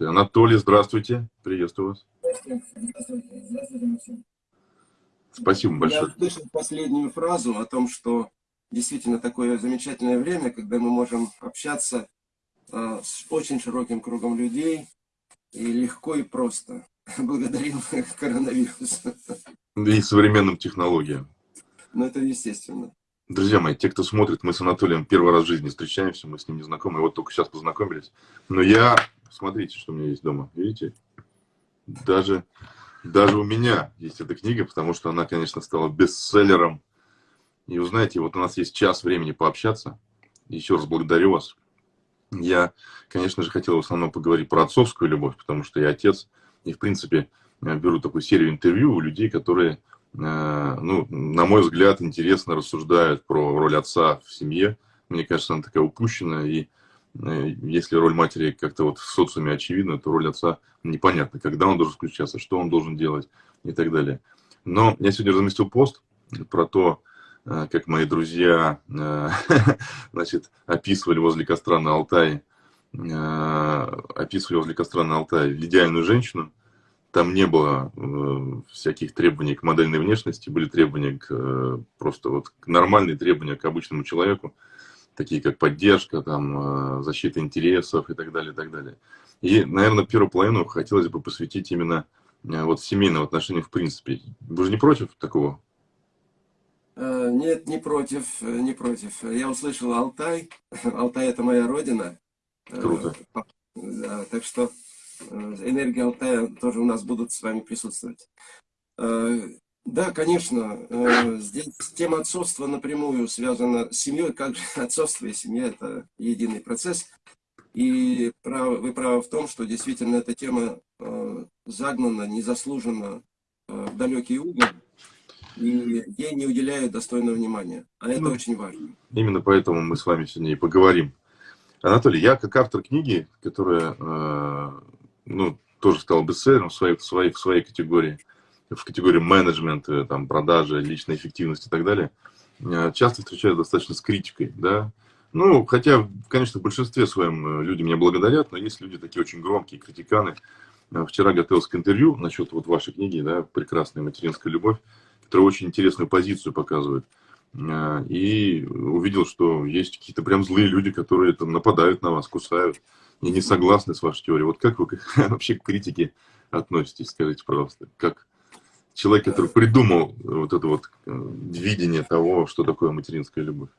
Анатолий, здравствуйте. Приветствую вас. Спасибо большое. Я услышал последнюю фразу о том, что действительно такое замечательное время, когда мы можем общаться э, с очень широким кругом людей и легко и просто. Благодарим коронавирус. И современным технологиям. Ну, это естественно. Друзья мои, те, кто смотрит, мы с Анатолием первый раз в жизни встречаемся, мы с ним не знакомы, вот только сейчас познакомились. Но я, смотрите, что у меня есть дома, видите? Даже, даже у меня есть эта книга, потому что она, конечно, стала бестселлером. И вы знаете, вот у нас есть час времени пообщаться. Еще раз благодарю вас. Я, конечно же, хотел в основном поговорить про отцовскую любовь, потому что я отец. И, в принципе, беру такую серию интервью у людей, которые Э, ну, на мой взгляд, интересно рассуждают про роль отца в семье. Мне кажется, она такая упущенная, и если роль матери как-то вот в социуме очевидна, то роль отца непонятна, когда он должен включаться, что он должен делать и так далее. Но я сегодня разместил пост про то, э, как мои друзья значит, описывали возле костра на Алтае, описывали возле костра на Алтае идеальную женщину, там не было э, всяких требований к модельной внешности, были требования к, э, просто вот нормальные требования к обычному человеку, такие как поддержка, там, э, защита интересов и так далее, и так далее. И, наверное, первую половину хотелось бы посвятить именно э, вот семейным отношениям в принципе. Вы же не против такого? Э, нет, не против, не против. Я услышал Алтай. Алтай – это моя родина. Круто. Да, так что энергия Алтая тоже у нас будут с вами присутствовать. Э, да, конечно, э, здесь тема отцовства напрямую связана с семьей, как же отцовство и семья – это единый процесс. И вы правы в том, что действительно эта тема загнана, незаслуженно в далекий угол, и ей не уделяют достойного внимания. А это ну, очень важно. Именно поэтому мы с вами сегодня и поговорим. Анатолий, я как автор книги, которая ну, тоже стал бестселлером в своей, в своей, в своей категории, в категории менеджмента, там, продажи, личной эффективности и так далее, э, часто встречаюсь достаточно с критикой, да, ну, хотя, конечно, в большинстве своем э, люди меня благодарят, но есть люди такие очень громкие, критиканы. Э, вчера готовился к интервью насчет вот вашей книги, да, «Прекрасная материнская любовь», которая очень интересную позицию показывает. И увидел, что есть какие-то прям злые люди, которые там нападают на вас, кусают и не согласны с вашей теорией. Вот как вы вообще к критике относитесь, скажите, пожалуйста, как человек, который придумал вот это вот э, видение того, что такое материнская любовь?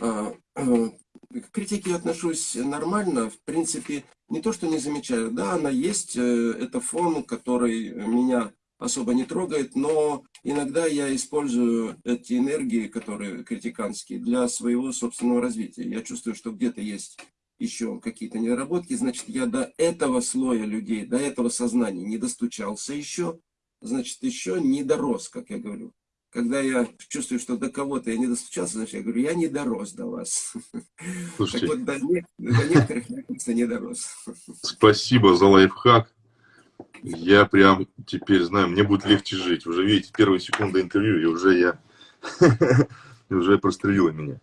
А, э, к критике отношусь нормально, в принципе, не то, что не замечаю, да, она есть, э, это фон, который меня особо не трогает, но иногда я использую эти энергии, которые критиканские, для своего собственного развития. Я чувствую, что где-то есть еще какие-то недоработки, значит, я до этого слоя людей, до этого сознания не достучался еще, значит, еще не дорос, как я говорю. Когда я чувствую, что до кого-то я не достучался, значит, я говорю, я не дорос до вас. Слушайте, так вот, до, не, до некоторых я просто не дорос. Спасибо за лайфхак. Я прям теперь знаю, мне будет легче жить. Уже видите, первые секунды интервью, и уже я уже прострелила меня.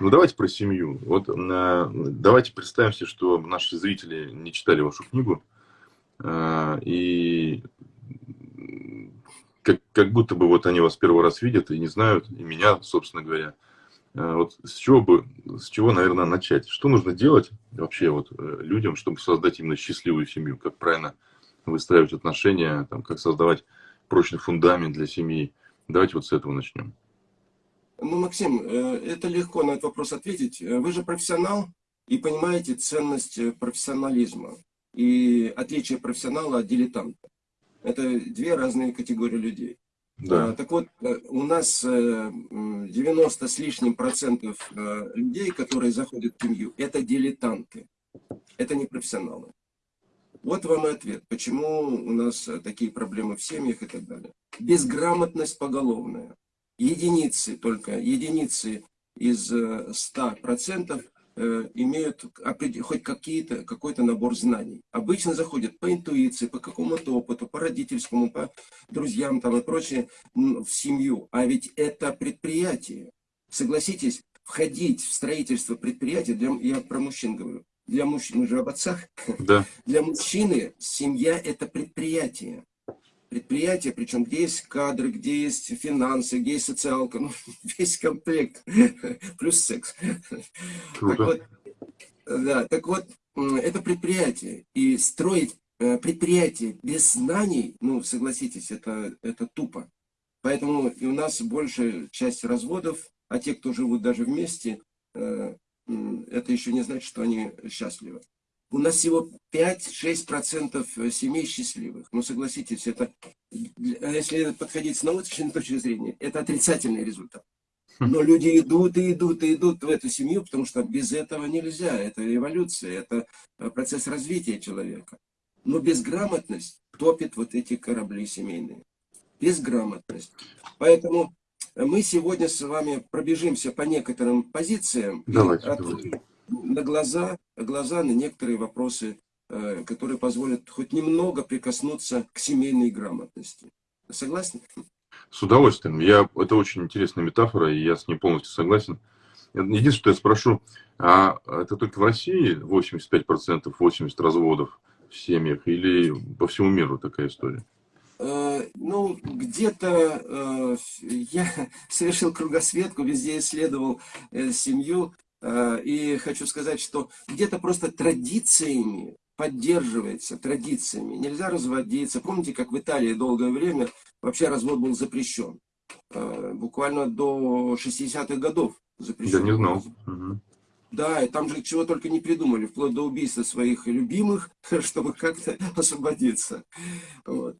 Ну, давайте про семью. Вот э, давайте представим себе, что наши зрители не читали вашу книгу, э, и как, как будто бы вот они вас первый раз видят и не знают, и меня, собственно говоря. Э, вот с чего бы, с чего, наверное, начать? Что нужно делать вообще вот людям, чтобы создать именно счастливую семью? Как правильно выстраивать отношения, там, как создавать прочный фундамент для семьи? Давайте вот с этого начнем. Ну, Максим, э, это легко на этот вопрос ответить. Э, вы же профессионал и понимаете ценность э, профессионализма и отличие профессионала от дилетанта. Это две разные категории людей. Да. Так вот, у нас 90 с лишним процентов людей, которые заходят в семью, это дилетанты. Это не профессионалы. Вот вам и ответ, почему у нас такие проблемы в семьях и так далее. Безграмотность поголовная единицы, только единицы из 100% э, э, имеют хоть какие-то, какой-то набор знаний. Обычно заходят по интуиции, по какому-то опыту, по родительскому, по друзьям там и прочее в семью. А ведь это предприятие. Согласитесь, входить в строительство предприятия, для, я про мужчин говорю, для мужчин, мы же об отцах, да. для мужчины семья это предприятие. Предприятие, причем где есть кадры, где есть финансы, где есть социалка, ну, весь комплект, плюс секс. Так вот, да, так вот, это предприятие. И строить э, предприятие без знаний, ну, согласитесь, это, это тупо. Поэтому и у нас большая часть разводов, а те, кто живут даже вместе, э, это еще не значит, что они счастливы. У нас всего 5-6% семей счастливых. Ну, согласитесь, это, если подходить с научной точки зрения, это отрицательный результат. Но люди идут и идут и идут в эту семью, потому что без этого нельзя. Это эволюция, это процесс развития человека. Но безграмотность топит вот эти корабли семейные. Безграмотность. Поэтому мы сегодня с вами пробежимся по некоторым позициям. Давайте, от, давайте. На глаза, глаза на некоторые вопросы, э, которые позволят хоть немного прикоснуться к семейной грамотности. Согласны? С удовольствием. Я, это очень интересная метафора, и я с ней полностью согласен. Единственное, что я спрошу, а это только в России 85%, 80% разводов в семьях или по всему миру такая история? Э, ну, где-то э, я совершил кругосветку, везде исследовал э, семью, и хочу сказать, что где-то просто традициями поддерживается, традициями. Нельзя разводиться. Помните, как в Италии долгое время вообще развод был запрещен? Буквально до 60-х годов запрещен. Я не знал. Да, и там же чего только не придумали, вплоть до убийства своих любимых, чтобы как-то освободиться. Вот.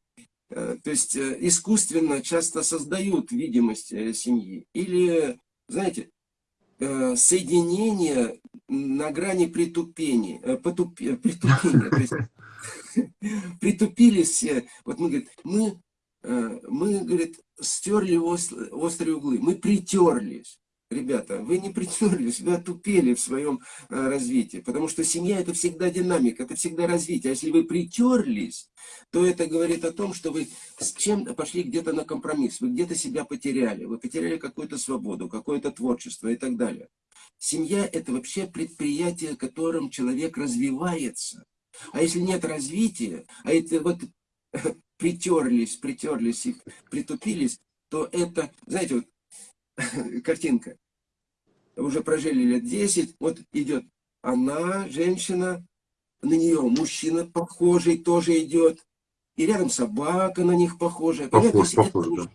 Э, то есть э, искусственно часто создают видимость э, семьи. Или, знаете, соединение на грани притупения, потуп, притупения. То есть, притупились. Вот мы, говорит, мы, мы, говорит, стерли острые углы, мы притерлись. Ребята, вы не притерлись, вы отупели в своем э, развитии, потому что семья это всегда динамика, это всегда развитие. А если вы притерлись, то это говорит о том, что вы с чем пошли где-то на компромисс, вы где-то себя потеряли, вы потеряли какую-то свободу, какое-то творчество и так далее. Семья это вообще предприятие, которым человек развивается. А если нет развития, а это вот притерлись, притерлись и притупились, то это, знаете, вот картинка уже прожили лет 10, вот идет она, женщина, на нее мужчина похожий тоже идет, и рядом собака на них похожая. Похож, похож, да.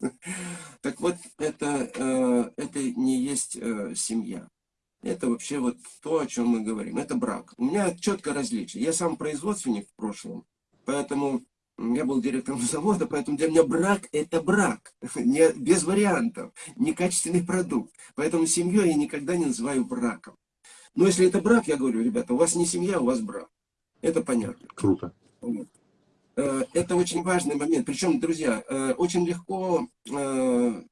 Так вот, это, э, это не есть э, семья. Это вообще вот то, о чем мы говорим. Это брак. У меня четкое различие. Я сам производственник в прошлом, поэтому я был директором завода, поэтому для меня брак – это брак, не, без вариантов, некачественный продукт. Поэтому семью я никогда не называю браком. Но если это брак, я говорю, ребята, у вас не семья, у вас брак. Это понятно. Круто. Э, это очень важный момент. Причем, друзья, э, очень легко э,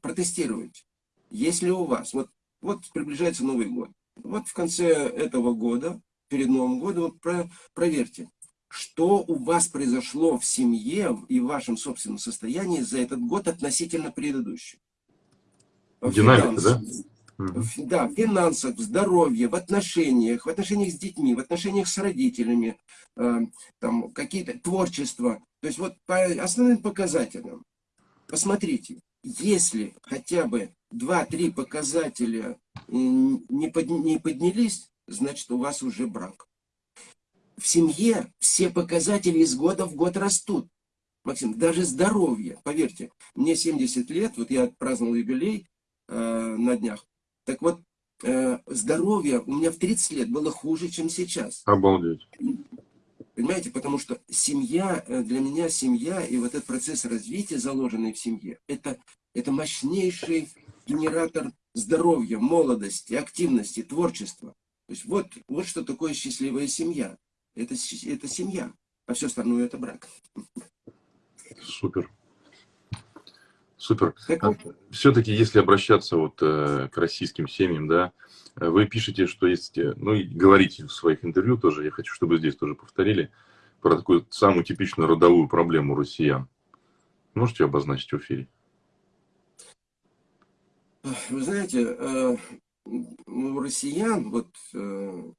протестировать. Если у вас, вот, вот приближается Новый год, вот в конце этого года, перед Новым годом, вот про, проверьте, что у вас произошло в семье и в вашем собственном состоянии за этот год относительно предыдущего. Динамика, да? Да, в финансах, в здоровье, в отношениях, в отношениях с детьми, в отношениях с родителями, э, там какие-то творчества. То есть вот по основным показателям, посмотрите, если хотя бы 2-3 показателя не, под, не поднялись, значит у вас уже брак в семье все показатели из года в год растут. Максим, даже здоровье, поверьте, мне 70 лет, вот я праздновал юбилей э, на днях. Так вот, э, здоровье у меня в 30 лет было хуже, чем сейчас. Обалдеть. Понимаете, потому что семья, э, для меня семья и вот этот процесс развития, заложенный в семье, это, это мощнейший генератор здоровья, молодости, активности, творчества. То есть вот, вот что такое счастливая семья это, это семья, а все остальное это брак. Супер. Супер. А Все-таки, если обращаться вот э, к российским семьям, да, вы пишете, что есть, э, ну и говорите в своих интервью тоже, я хочу, чтобы здесь тоже повторили, про такую самую типичную родовую проблему россиян. Можете обозначить в эфире? Вы знаете, э, у россиян, вот э,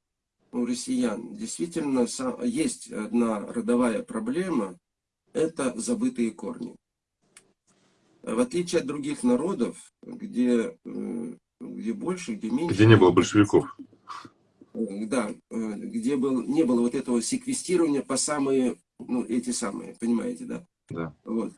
у россиян действительно есть одна родовая проблема, это забытые корни. В отличие от других народов, где, э, где больше, где меньше... Где не было большевиков. Да, где был, не было вот этого секвестирования по самые, ну, эти самые, понимаете, да? Да. Вот.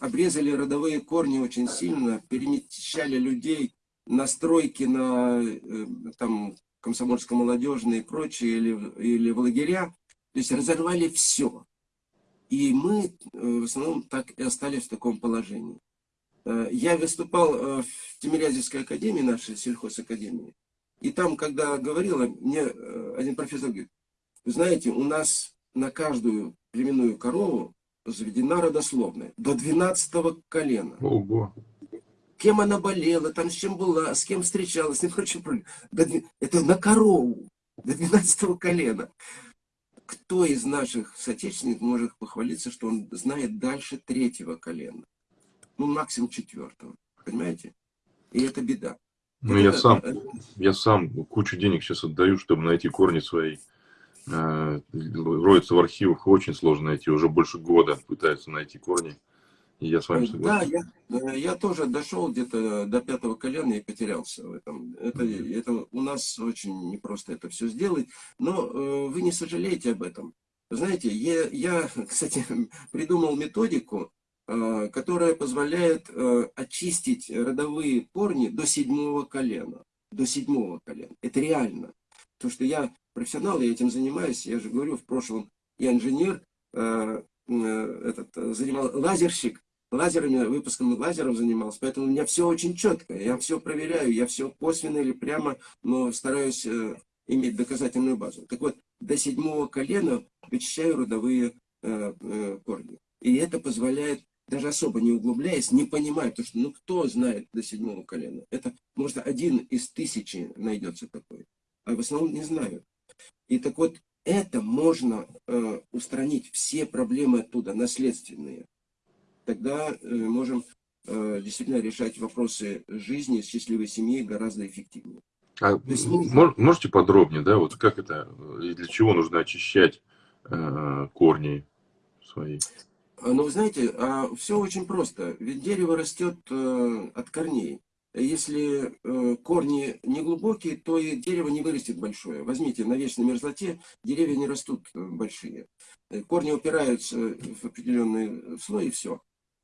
Обрезали родовые корни очень сильно, перемещали людей на э, там, комсомольско-молодежные и прочие, или, или в лагеря, то есть разорвали все. И мы э, в основном так и остались в таком положении. Э, я выступал в Тимирязевской академии, нашей сельхозакадемии, и там, когда говорила, мне один профессор говорит, вы знаете, у нас на каждую племенную корову заведена родословная до 12 колена. Ого кем она болела, там с чем была, с кем встречалась и прочее. Это на корову, до 12 колена. Кто из наших соотечественников может похвалиться, что он знает дальше третьего колена? Ну, максимум четвертого. Понимаете? И это беда. Ну, вот я, это, сам, это... я сам кучу денег сейчас отдаю, чтобы найти корни свои. Э, роются в архивах, очень сложно найти. Уже больше года пытаются найти корни. И я с вами согласен. Да, я, я тоже дошел где-то до пятого колена и потерялся в этом. Это, это у нас очень непросто это все сделать, но э, вы не сожалеете об этом. Знаете, я, я кстати, придумал методику, э, которая позволяет э, очистить родовые корни до седьмого колена. До седьмого колена. Это реально. Потому что я профессионал, я этим занимаюсь. Я же говорю, в прошлом я инженер, э, э, этот, занимал лазерщик, лазерами, выпуском лазеров занимался, поэтому у меня все очень четко, я все проверяю, я все косвенно или прямо, но стараюсь э, иметь доказательную базу. Так вот, до седьмого колена вычищаю родовые э, э, корни. И это позволяет, даже особо не углубляясь, не понимая, потому что ну кто знает до седьмого колена? Это, может, один из тысячи найдется такой, а в основном не знают. И так вот, это можно э, устранить, все проблемы оттуда, наследственные тогда э, можем э, действительно решать вопросы жизни, счастливой семьи гораздо эффективнее. А есть, можете подробнее, да, вот как это, и для чего нужно очищать э, корни свои? А, ну, вы знаете, а все очень просто. Ведь дерево растет э, от корней. Если э, корни не глубокие, то и дерево не вырастет большое. Возьмите, на вечной мерзлоте деревья не растут э, большие. Корни упираются в определенный слой и все.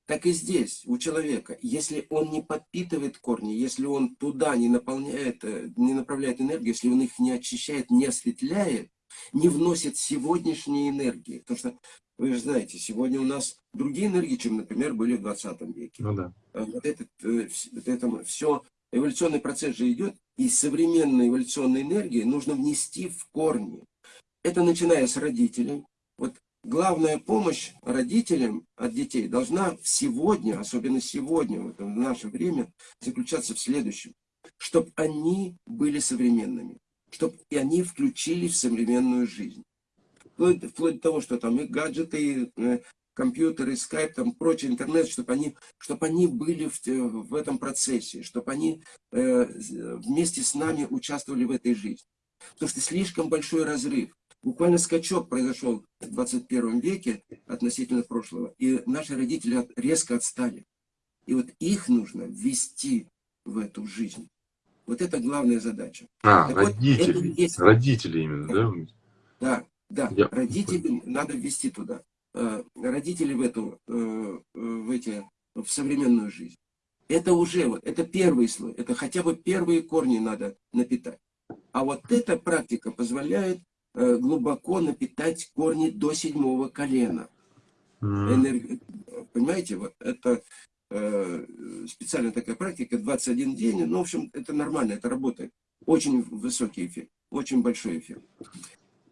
Так и здесь, у человека, если он не подпитывает корни, если он туда не наполняет, э, не направляет энергию, если он их не очищает, не осветляет, не вносит сегодняшние энергии. Потому что, вы же знаете, сегодня у нас другие энергии, чем, например, были в 20 веке. Ну да. А вот, этот, э, вот это все, эволюционный процесс же идет, и современной эволюционной энергии нужно внести в корни. Это начиная с родителей. Главная помощь родителям от детей должна сегодня, особенно сегодня, в, это, в наше время, заключаться в следующем. Чтобы они были современными, чтобы и они включились в современную жизнь. Вплоть, вплоть до того, что там и гаджеты, и э, компьютеры, скайп, там прочий интернет, чтобы они, чтобы они были в, в этом процессе, чтобы они э, вместе с нами участвовали в этой жизни. Потому что слишком большой разрыв Буквально скачок произошел в 21 веке относительно прошлого, и наши родители резко отстали. И вот их нужно ввести в эту жизнь. Вот это главная задача. А, так родители. Вот, есть... Родители именно, да? Да, да. Я... Родители надо ввести туда. Э, родители в эту, э, в эти, в современную жизнь. Это уже, вот, это первый слой, это хотя бы первые корни надо напитать. А вот эта практика позволяет Э, глубоко напитать корни до седьмого колена. Энерги... Понимаете, вот это э, специальная такая практика, 21 день, ну, в общем, это нормально, это работает. Очень высокий эффект, очень большой эффект.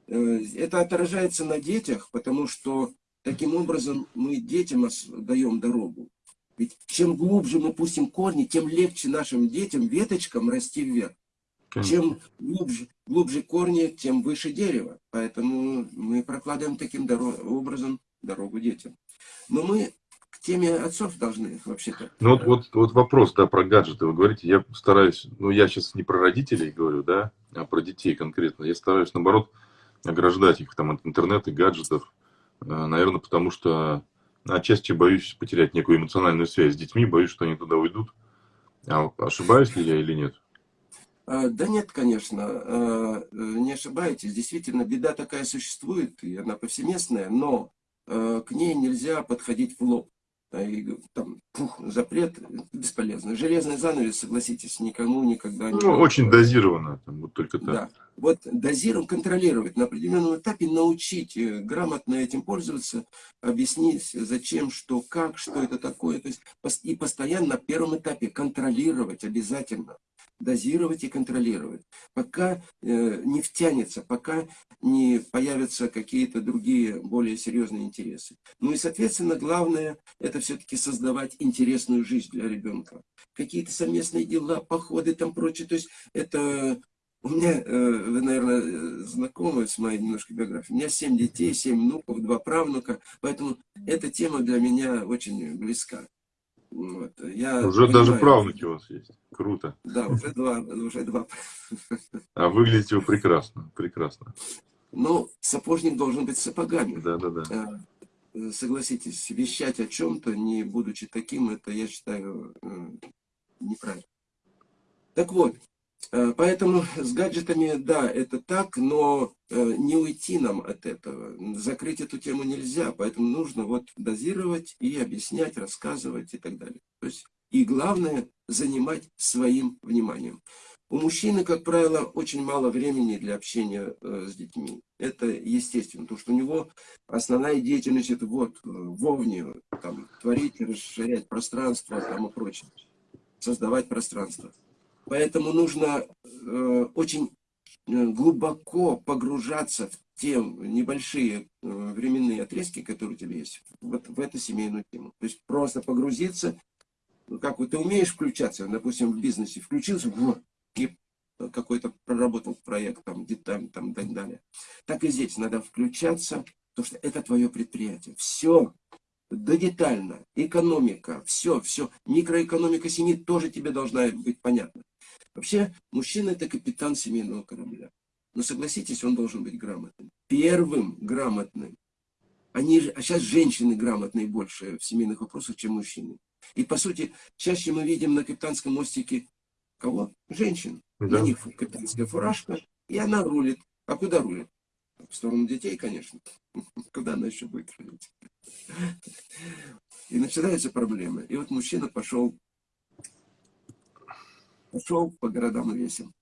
Э, это отражается на детях, потому что таким образом мы детям даем дорогу. Ведь чем глубже мы пустим корни, тем легче нашим детям, веточкам расти вверх. Чем глубже, глубже корни, тем выше дерево. Поэтому мы прокладываем таким дорог, образом дорогу детям. Но мы к теме отцов должны вообще-то. Ну вот, вот, вот вопрос, да, про гаджеты. Вы говорите, я стараюсь, ну я сейчас не про родителей говорю, да, а про детей конкретно. Я стараюсь, наоборот, ограждать их там от интернета, гаджетов. Э, Наверное, потому что отчасти боюсь потерять некую эмоциональную связь с детьми, боюсь, что они туда уйдут. А ошибаюсь ли я или нет? А, да нет, конечно, а, не ошибаетесь. Действительно, беда такая существует, и она повсеместная, но а, к ней нельзя подходить в лоб. И, там, пух, запрет бесполезно. Железный занавес, согласитесь, никому никогда не... Ну, очень дозированно, там, вот только так. Да. Вот дозировать, контролировать, на определенном этапе научить э, грамотно этим пользоваться, объяснить, зачем, что, как, что это такое. То есть, и постоянно на первом этапе контролировать обязательно дозировать и контролировать, пока э, не втянется, пока не появятся какие-то другие более серьезные интересы. Ну и, соответственно, главное, это все-таки создавать интересную жизнь для ребенка. Какие-то совместные дела, походы, там прочее. То есть это... У меня, э, вы, наверное, знакомы с моей немножко биографией. У меня семь детей, семь внуков, два правнука. Поэтому эта тема для меня очень близка. Вот. Я уже понимаю, даже правнуки у вас есть. Круто. Да, уже два. Уже два. А выглядите вы прекрасно. Прекрасно. Ну, сапожник должен быть сапогами. Да, да, да. Согласитесь, вещать о чем-то, не будучи таким, это, я считаю, э, неправильно. Так вот, Э, поэтому с гаджетами, да, это так, но э, не уйти нам от этого. Закрыть эту тему нельзя, поэтому нужно вот дозировать и объяснять, рассказывать и так далее. То есть, и главное, занимать своим вниманием. У мужчины, как правило, очень мало времени для общения э, с детьми. Это естественно, потому что у него основная деятельность это вот вовне, там, творить, расширять пространство там, и прочее, создавать пространство. Поэтому нужно э, очень э, глубоко погружаться в те небольшие э, временные отрезки, которые у тебя есть, вот в эту семейную тему. То есть просто погрузиться, ну, как вот ты умеешь включаться, допустим, в бизнесе, включился, и какой-то проработал проект, там, деталь, там, и так далее. Так и здесь надо включаться, потому что это твое предприятие. Все, да детально, экономика, все, все. Микроэкономика семьи тоже тебе должна быть понятна. Вообще, мужчина это капитан семейного корабля. Но согласитесь, он должен быть грамотным. Первым грамотным. Они, а сейчас женщины грамотные больше в семейных вопросах, чем мужчины. И по сути, чаще мы видим на капитанском мостике кого? Женщин. Да. На них капитанская фуражка, и она рулит. А куда рулит? В сторону детей, конечно. Куда она еще будет рулить? И начинаются проблемы. И вот мужчина пошел пошел по городам и весим.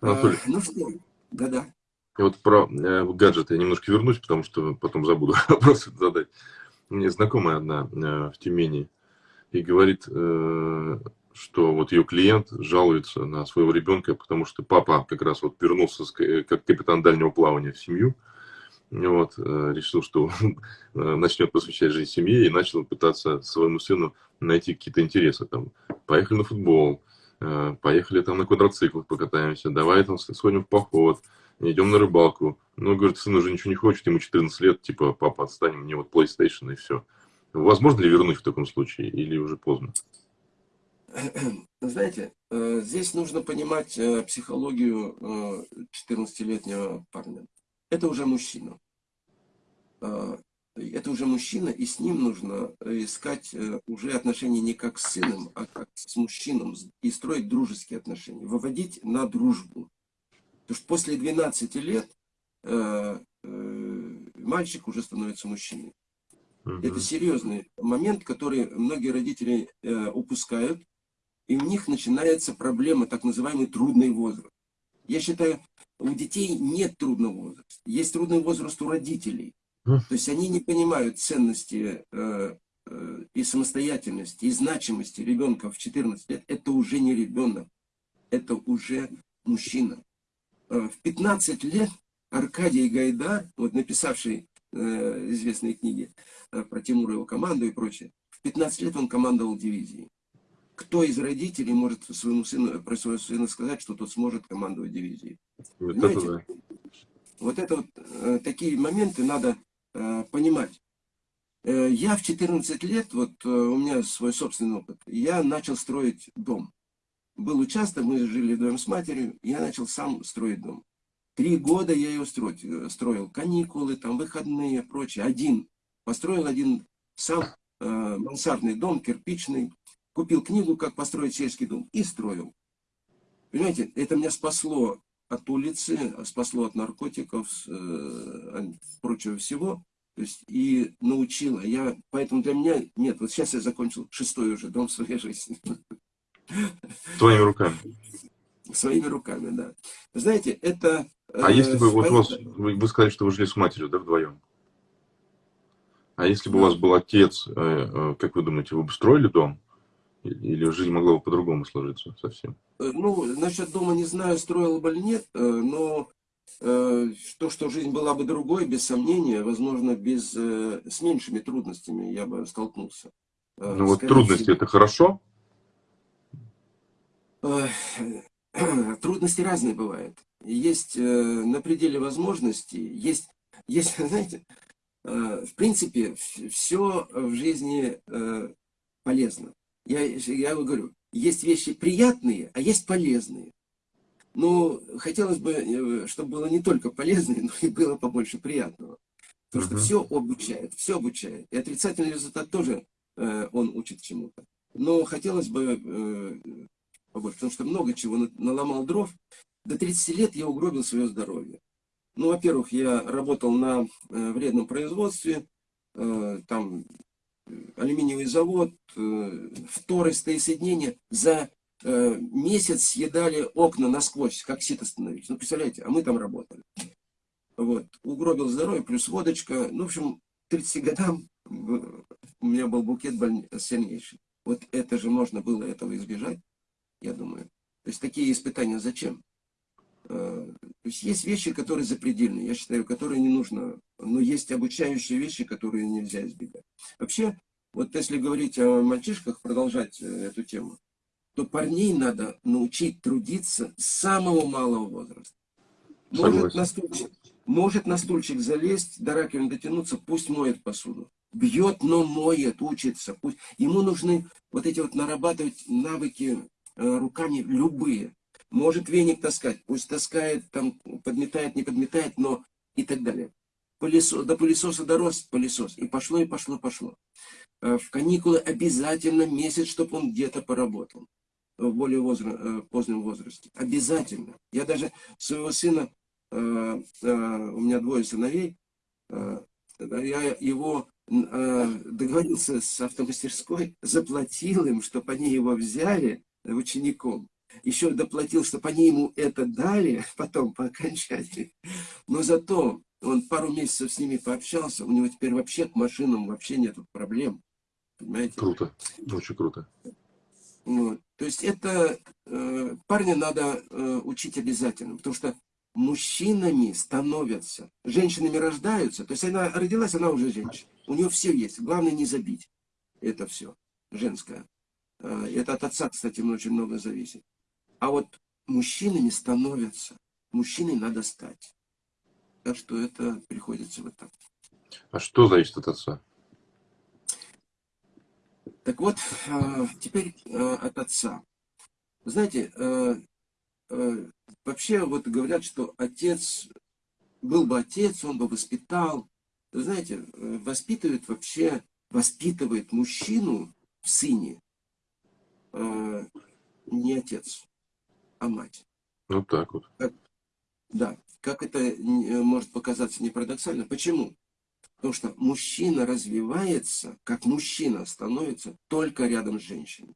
Анатолий. А, ну что, да-да. И вот про э, гаджеты я немножко вернусь, потому что потом забуду вопросы задать. Мне знакомая одна э, в Тюмени и говорит, э, что вот ее клиент жалуется на своего ребенка, потому что папа как раз вот вернулся с, э, как капитан дальнего плавания в семью, вот, э, решил, что э, начнет посвящать жизнь семье и начал пытаться своему сыну найти какие-то интересы. Там, поехали на футбол, поехали там на квадроциклах покатаемся, давай там сходим в поход, идем на рыбалку. Ну, говорит, сын уже ничего не хочет, ему 14 лет, типа, папа, отстань, мне вот PlayStation и все. Возможно ли вернуть в таком случае или уже поздно? Знаете, э, здесь нужно понимать э, психологию 14-летнего парня. Это уже мужчина это уже мужчина, и с ним нужно э, искать э, уже отношения не как с сыном, а как с мужчином, и строить дружеские отношения, выводить на дружбу. Потому что после 12 лет э, э, мальчик уже становится мужчиной. Угу. Это серьезный момент, который многие родители э, упускают, и у них начинается проблема, так называемый трудный возраст. Я считаю, у детей нет трудного возраста. Есть трудный возраст у родителей. То есть они не понимают ценности э, э, и самостоятельности, и значимости ребенка в 14 лет. Это уже не ребенок, это уже мужчина. Э, в 15 лет Аркадий Гайдар, вот написавший э, известные книги э, про Тимура его команду и прочее, в 15 лет он командовал дивизией. Кто из родителей может своему сыну, про своего сына сказать, что тот сможет командовать дивизией? Вот это, да. вот это вот, э, такие моменты надо Э, понимать. Э, я в 14 лет, вот э, у меня свой собственный опыт, я начал строить дом. Был участок, мы жили вдвоем с матерью, я начал сам строить дом. Три года я его строить, э, строил, каникулы, там, выходные, прочее. Один, построил один сам э, мансардный дом, кирпичный, купил книгу, как построить сельский дом, и строил. Понимаете, это меня спасло от улицы, спасло от наркотиков, э, прочего всего. То есть и научила. Я, поэтому для меня нет. Вот сейчас я закончил шестой уже дом в своей жизни. Своими руками. Своими руками, да. Знаете, это... А э, если бы вот у вас, вы, вы сказали, что вы жили с матерью, да, вдвоем? А если бы у вас был отец, э, э, как вы думаете, вы бы строили дом? Или жизнь могла бы по-другому сложиться совсем? Э, ну, насчет дома не знаю, строил бы или нет, э, но Э, то, что жизнь была бы другой, без сомнения, возможно, без, с меньшими трудностями я бы столкнулся. Ну вот трудности это хорошо? Трудности разные бывают. Есть на пределе возможностей, есть, есть знаете, в принципе, все в жизни полезно. Я, я говорю, есть вещи приятные, а есть полезные. Но хотелось бы, э, чтобы было не только полезно, но и было побольше приятного. Потому что все обучает, все обучает. И отрицательный результат тоже э, он учит чему-то. Но хотелось бы э, побольше, потому что много чего наломал дров. До 30 лет я угробил свое здоровье. Ну, во-первых, я работал на э, вредном производстве, э, там алюминиевый завод, э, второстные соединения за Э, месяц съедали окна насквозь, как сито становились. Ну, представляете, а мы там работали. Вот, угробил здоровье, плюс водочка. Ну, в общем, к 30 годам у меня был букет боль... сильнейший. Вот это же можно было этого избежать, я думаю. То есть такие испытания зачем? Э, то есть есть вещи, которые запредельные, я считаю, которые не нужно. Но есть обучающие вещи, которые нельзя избегать. Вообще, вот если говорить о мальчишках, продолжать э, эту тему, то парней надо научить трудиться с самого малого возраста. Может на, стульчик, может на стульчик залезть, до раковины дотянуться, пусть моет посуду. Бьет, но моет, учится. Пусть. Ему нужны вот эти вот нарабатывать навыки э, руками любые. Может веник таскать, пусть таскает, там подметает, не подметает, но и так далее. Пылесос, до пылесоса дорос пылесос. И пошло, и пошло, пошло. Э, в каникулы обязательно месяц, чтобы он где-то поработал в более возра э, позднем возрасте. Обязательно. Я даже своего сына, э, э, у меня двое сыновей, я его договорился с автомастерской, заплатил им, чтобы они его взяли учеником. Еще доплатил, чтобы они ему это дали потом по окончании. Но зато он пару месяцев с ними пообщался, у него теперь вообще к машинам вообще нет проблем. Понимаете? Круто, очень круто. Вот. То есть это э, парня надо э, учить обязательно, потому что мужчинами становятся, женщинами рождаются, то есть она родилась, она уже женщина. У нее все есть, главное не забить это все, женское. Э, это от отца, кстати, очень много зависит. А вот мужчинами становятся, мужчиной надо стать. Так что это приходится вот так. А что зависит от отца? Так вот, э, теперь э, от отца. Знаете, э, вообще вот говорят, что отец, был бы отец, он бы воспитал. Знаете, воспитывает вообще, воспитывает мужчину в сыне не отец, а мать. Вот так вот. Как, да, как это может показаться не парадоксально. Почему? Потому что мужчина развивается, как мужчина становится только рядом с женщиной.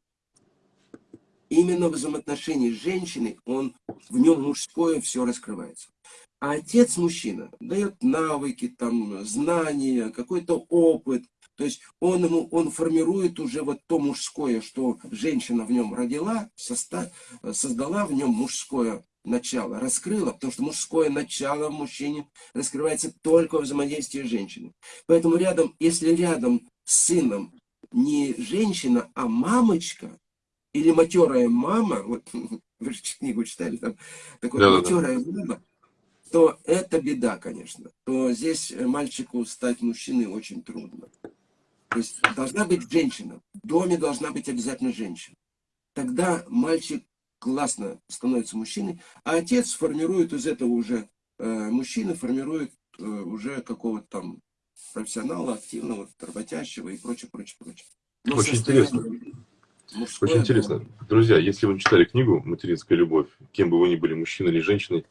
Именно в взаимоотношении с женщиной он, в нем мужское все раскрывается. А отец мужчина дает навыки, там, знания, какой-то опыт. То есть он, ему, он формирует уже вот то мужское, что женщина в нем родила, создала в нем мужское начало раскрыла, потому что мужское начало в мужчине раскрывается только в взаимодействии с женщиной. Поэтому рядом, если рядом с сыном не женщина, а мамочка, или матерая мама, вот вы же книгу читали, там такое да, матерая да. мама, то это беда, конечно. То здесь мальчику стать мужчиной очень трудно. То есть должна быть женщина. В доме должна быть обязательно женщина. Тогда мальчик классно становится мужчиной, а отец формирует из этого уже, э, мужчина формирует э, уже какого-то там профессионала, активного, работящего и прочее, прочее, прочее. Но Очень интересно. Очень интересно. Друзья, если вы читали книгу «Материнская любовь», кем бы вы ни были, мужчиной или женщиной,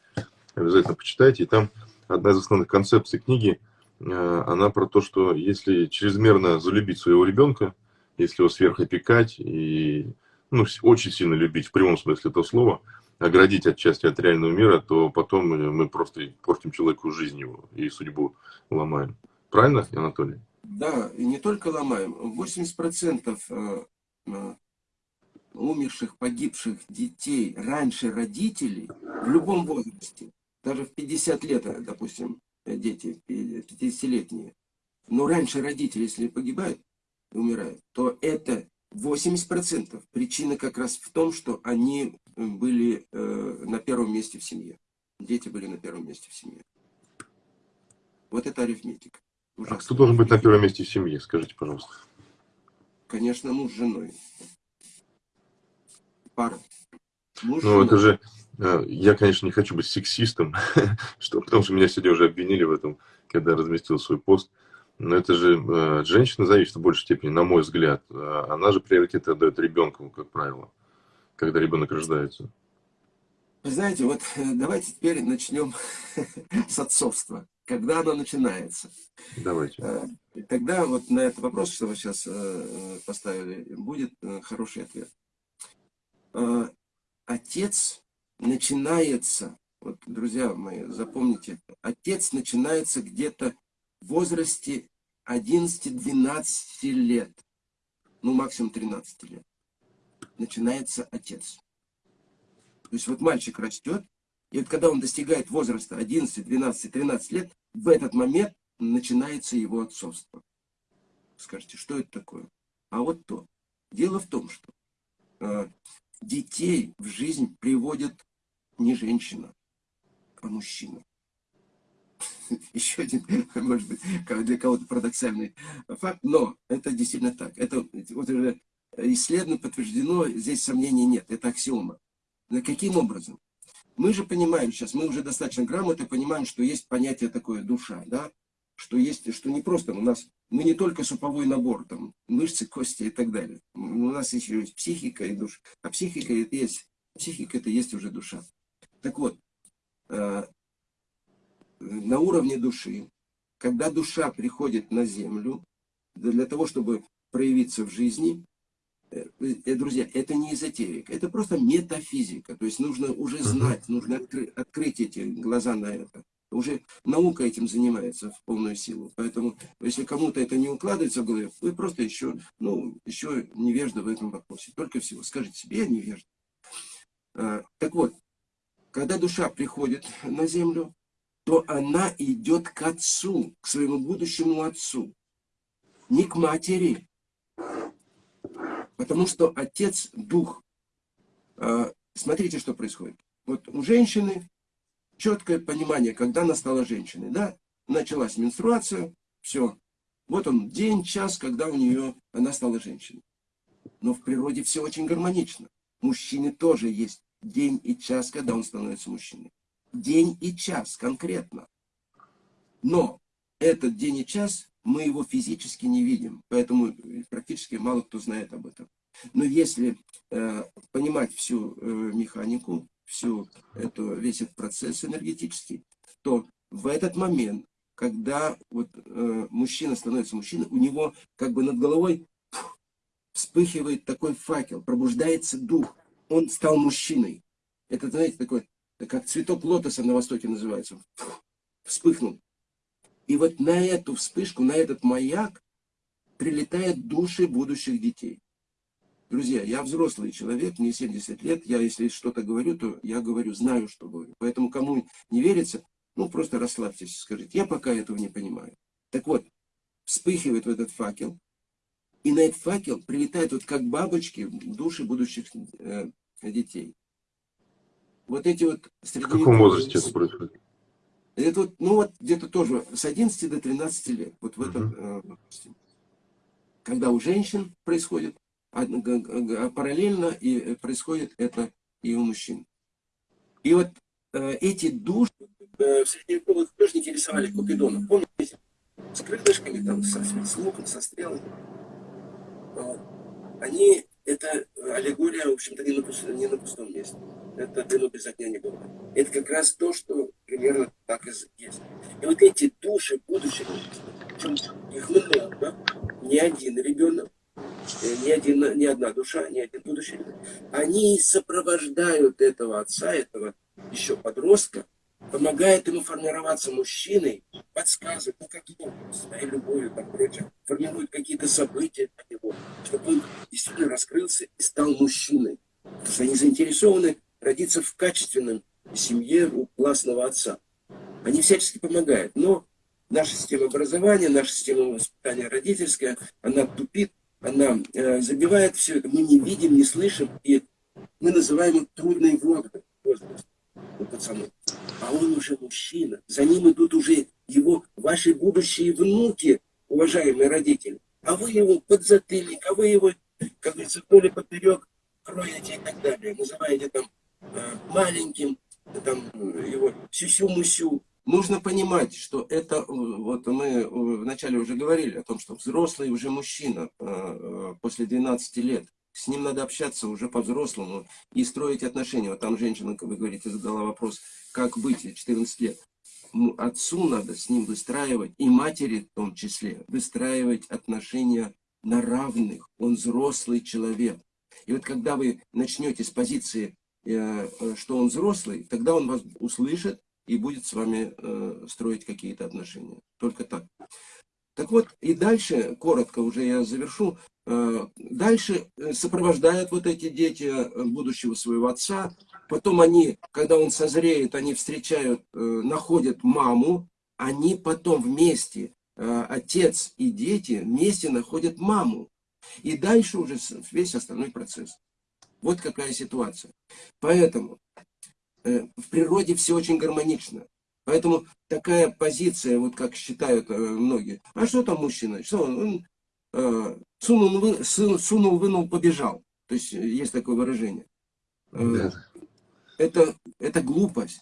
обязательно почитайте. И там одна из основных концепций книги, она про то, что если чрезмерно залюбить своего ребенка, если его сверхопекать и ну, очень сильно любить, в прямом смысле этого слова, оградить отчасти от реального мира, то потом мы просто портим человеку жизнь его и судьбу ломаем. Правильно, Анатолий? Да, и не только ломаем. 80% э, э, умерших, погибших детей раньше родителей в любом возрасте, даже в 50 лет, э, допустим, дети 50-летние, но раньше родители, если погибают, умирают, то это 80% причина как раз в том, что они были э, на первом месте в семье. Дети были на первом месте в семье. Вот это арифметика. Ужасно. А кто должен быть на первом месте в семье, скажите, пожалуйста? Конечно, муж с женой. Пара. Муж ну, это же... Э, я, конечно, не хочу быть сексистом, что, потому что меня сегодня уже обвинили в этом, когда разместил свой пост. Но это же э, женщина зависит в большей степени, на мой взгляд. Э, она же приоритет отдает ребенку, как правило, когда ребенок рождается. Вы знаете, вот давайте теперь начнем с отцовства когда оно начинается. Давайте. Тогда вот на этот вопрос, что вы сейчас поставили, будет хороший ответ. Отец начинается, вот, друзья мои, запомните, отец начинается где-то в возрасте 11-12 лет, ну максимум 13 лет. Начинается отец. То есть вот мальчик растет, и вот когда он достигает возраста 11, 12, 13 лет, в этот момент начинается его отцовство. Скажите, что это такое? А вот то. Дело в том, что э, детей в жизнь приводит не женщина, а мужчина. Еще один, может быть, для кого-то парадоксальный факт, но это действительно так. Это вот уже исследовано, подтверждено, здесь сомнений нет, это аксиома. Но каким образом? Мы же понимаем сейчас, мы уже достаточно грамотно понимаем, что есть понятие такое душа, да, что есть, что не просто у нас, мы не только суповой набор, там, мышцы, кости и так далее. У нас еще есть психика и душа. А психика это есть, психика это есть уже душа. Так вот, э, на уровне души, когда душа приходит на землю, для того, чтобы проявиться в жизни, Э, э, друзья, это не эзотерика, это просто метафизика. То есть нужно уже знать, нужно откры открыть эти глаза на это. Уже наука этим занимается в полную силу. Поэтому, если кому-то это не укладывается в голове, вы просто еще, ну, еще невежда в этом вопросе. Только всего. Скажите себе, я невежда. А, так вот, когда душа приходит на землю, то она идет к отцу, к своему будущему отцу. Не к матери, Потому что отец – дух. А, смотрите, что происходит. Вот у женщины четкое понимание, когда она стала женщиной. Да? Началась менструация, все. Вот он день, час, когда у нее она стала женщиной. Но в природе все очень гармонично. Мужчины тоже есть день и час, когда он становится мужчиной. День и час конкретно. Но этот день и час мы его физически не видим, поэтому практически мало кто знает об этом. Но если э, понимать всю э, механику, всю эту, весь этот процесс энергетический, то в этот момент, когда вот, э, мужчина становится мужчиной, у него как бы над головой фух, вспыхивает такой факел, пробуждается дух, он стал мужчиной. Это, знаете, такой, как цветок лотоса на Востоке называется, фух, вспыхнул. И вот на эту вспышку, на этот маяк прилетают души будущих детей. Друзья, я взрослый человек, мне 70 лет, я если что-то говорю, то я говорю, знаю, что говорю. Поэтому кому не верится, ну просто расслабьтесь, скажите, я пока этого не понимаю. Так вот, вспыхивает в этот факел, и на этот факел прилетают вот как бабочки души будущих э, детей. Вот эти вот... В каком возрасте это происходит? Это вот, ну вот где-то тоже с 11 до 13 лет. Вот в этом, uh -huh. когда у женщин происходит параллельно, и происходит это и у мужчин. И вот э, эти души э, в средневековых художники рисовали Купидона. Помните? С крылышками, там, со, с луком, со стрелами. Они, это аллегория, в общем-то, не, на не на пустом месте. Это дыму без огня не было. Это как раз то, что примерно так и есть. И вот эти души будущих, причем их много, не один ребенок, э, ни, один, ни одна душа, ни один будущий они сопровождают этого отца, этого еще подростка, помогает ему формироваться мужчиной, подсказывает, ну как ему, своей любовью, там, прочее, формирует какие-то события для него, чтобы он действительно раскрылся и стал мужчиной. Потому что они заинтересованы родиться в качественном семье у классного отца. Они всячески помогают. Но наша система образования, наша система воспитания родительская, она тупит, она э, забивает все это. Мы не видим, не слышим, и мы называем их трудной возраст у пацанов. А он уже мужчина. За ним идут уже его, ваши будущие внуки, уважаемые родители. А вы его подзатыльник, а вы его, как говорится, вдоль поперек кроете и так далее. Называете там э, маленьким, там его сюсю-мусю. Нужно понимать, что это, э, вот мы вначале уже говорили о том, что взрослый уже мужчина э, после 12 лет, с ним надо общаться уже по-взрослому и строить отношения. Вот там женщина, как вы говорите, задала вопрос, как быть 14 лет. Отцу надо с ним выстраивать, и матери в том числе, выстраивать отношения на равных. Он взрослый человек. И вот когда вы начнете с позиции Э, что он взрослый, тогда он вас услышит и будет с вами э, строить какие-то отношения. Только так. Так вот, и дальше, коротко уже я завершу, э, дальше сопровождают вот эти дети будущего своего отца, потом они, когда он созреет, они встречают, находят маму, они потом вместе, отец и дети вместе находят маму. И дальше уже весь остальной процесс. Вот какая ситуация. Поэтому э, в природе все очень гармонично. Поэтому такая позиция, вот как считают э, многие, а что там мужчина? Что он, он э, сунул, вы, сунул, вынул, побежал. То есть э, есть такое выражение. Э, да. Это, это глупость.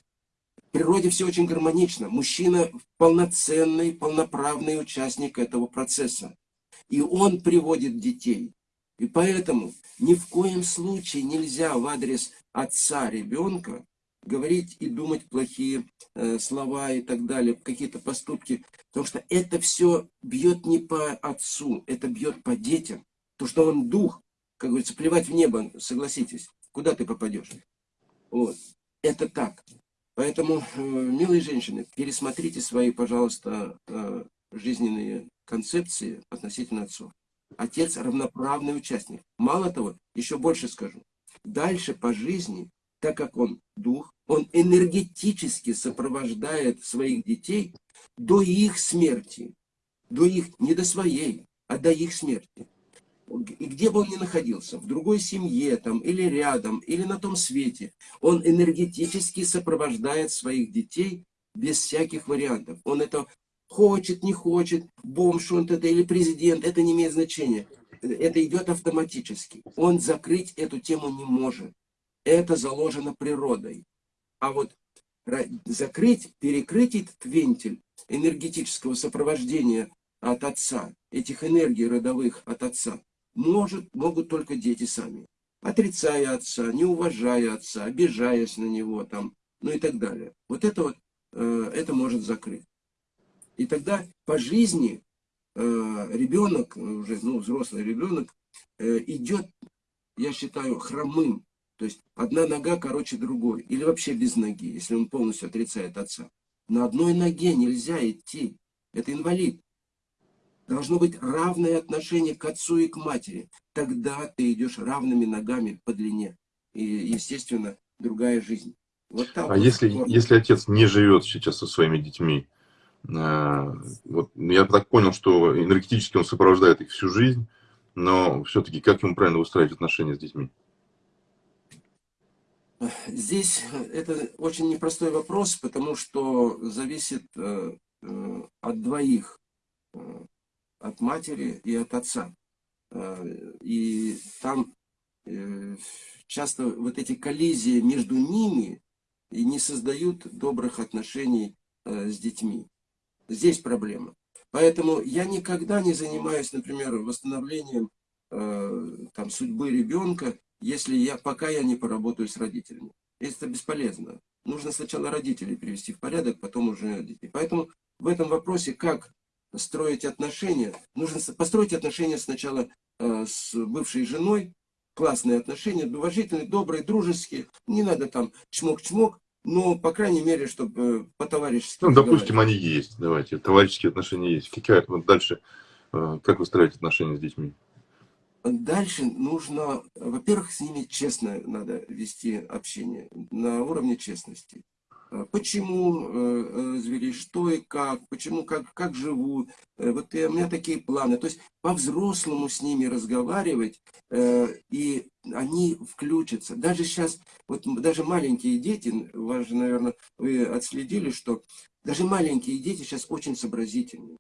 В природе все очень гармонично. Мужчина полноценный, полноправный участник этого процесса. И он приводит детей. И поэтому ни в коем случае нельзя в адрес отца ребенка говорить и думать плохие э, слова и так далее, какие-то поступки. Потому что это все бьет не по отцу, это бьет по детям. То, что он дух, как говорится, плевать в небо, согласитесь, куда ты попадешь. Вот. Это так. Поэтому, э, милые женщины, пересмотрите свои, пожалуйста, э, жизненные концепции относительно отцов. Отец равноправный участник. Мало того, еще больше скажу. Дальше по жизни, так как он дух, он энергетически сопровождает своих детей до их смерти. До их, не до своей, а до их смерти. И где бы он ни находился, в другой семье там, или рядом, или на том свете, он энергетически сопровождает своих детей без всяких вариантов. Он это Хочет, не хочет, бомж он это или президент, это не имеет значения. Это идет автоматически. Он закрыть эту тему не может. Это заложено природой. А вот закрыть, перекрыть этот вентиль энергетического сопровождения от отца, этих энергий родовых от отца, может, могут только дети сами. Отрицая отца, не уважая отца, обижаясь на него, там, ну и так далее. Вот это вот, э, это может закрыть. И тогда по жизни э, ребенок, уже ну, взрослый ребенок, э, идет, я считаю, хромым. То есть одна нога короче другой. Или вообще без ноги, если он полностью отрицает отца. На одной ноге нельзя идти. Это инвалид. Должно быть равное отношение к отцу и к матери. Тогда ты идешь равными ногами по длине. И, естественно, другая жизнь. Вот так а вот если, если отец не живет сейчас со своими детьми, Э, вот, я так понял, что энергетически он сопровождает их всю жизнь, но все-таки как ему правильно устраивать отношения с детьми? Здесь это очень непростой вопрос, потому что зависит э, э, от двоих, от матери и от отца. э, и там э, часто вот эти коллизии между ними и не создают добрых отношений э, с детьми. Здесь проблема. Поэтому я никогда не занимаюсь, например, восстановлением там, судьбы ребенка, если я, пока я не поработаю с родителями. Это бесполезно. Нужно сначала родителей привести в порядок, потом уже детей. Поэтому в этом вопросе, как строить отношения, нужно построить отношения сначала э, с бывшей женой, классные отношения, уважительные, добрые, дружеские. Не надо там чмок-чмок, но, по крайней мере, чтобы по-товарищески... Ну, допустим, они есть, давайте, товарищеские отношения есть. Какая, вот дальше, э, как выстраивать отношения с детьми? Дальше нужно, во-первых, с ними честно надо вести общение, на уровне честности. А почему э, развелись, что и как, почему, как, как живу, э, вот у меня такие планы. То есть по-взрослому с ними разговаривать, э, и они включатся. Даже сейчас, вот даже маленькие дети, же, наверное, вы отследили, что даже маленькие дети сейчас очень сообразительны.